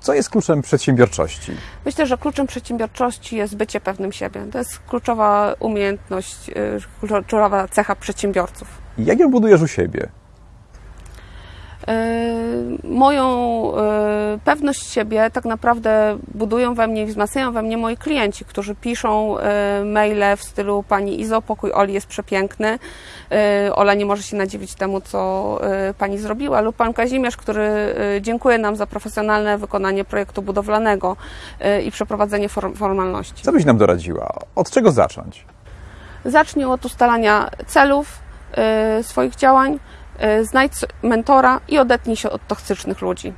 Co jest kluczem przedsiębiorczości? Myślę, że kluczem przedsiębiorczości jest bycie pewnym siebie. To jest kluczowa umiejętność, y, kluczowa cecha przedsiębiorców. Jak ją budujesz u siebie? Y, moją y, pewność siebie tak naprawdę budują we mnie i wzmacniają we mnie moi klienci, którzy piszą y, maile w stylu Pani Izo, pokój Oli jest przepiękny, Ola nie może się nadziwić temu, co Pani zrobiła, lub Pan Kazimierz, który dziękuję nam za profesjonalne wykonanie projektu budowlanego i przeprowadzenie formalności. Co byś nam doradziła? Od czego zacząć? Zacznij od ustalania celów swoich działań, znajdź mentora i odetnij się od toksycznych ludzi.